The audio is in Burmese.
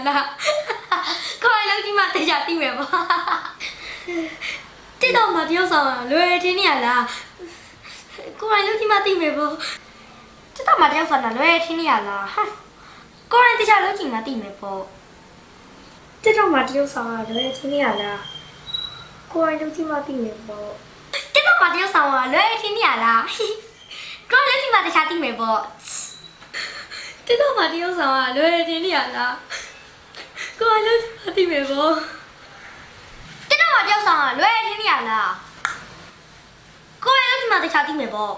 ရလားကိုယ်လုံးကြီးမှတရားသိမယ်ပေါ့တိတော့မတယောက်ဆောင်လွယ်ထင်းနေရလားကိုယ်လုံးကြီးမှသိမယ်ပေါ့တိတော့မတယောက်ဆောင်လွယ်ထင်းနေရလားဟာကိုယ်တရားလုံးကြီးမှသိမယ်ပေါ့တိတော့မတယောက်ဆောင်လွယ်ထင်းနေရလားကိုယ်လုံးကြီးမှသိမယ်ပေါ့တိတော့မတယောက်ဆောင်လွယ်ထင်းနေရလားကိုယ်လုံးကြီးမှတရားသိမယ်ပေါ့တိတော့မတယောက်ဆောင်ကလွယ်တင်နေရလား ကိုယ်လုံးမသိမယ်ပေါ့တိတော့မတယောက်ဆောင်ကလွယ်တင်နေရလားကိုယ်လုံးဒီမှာတခြားသိမယ်ပေါ့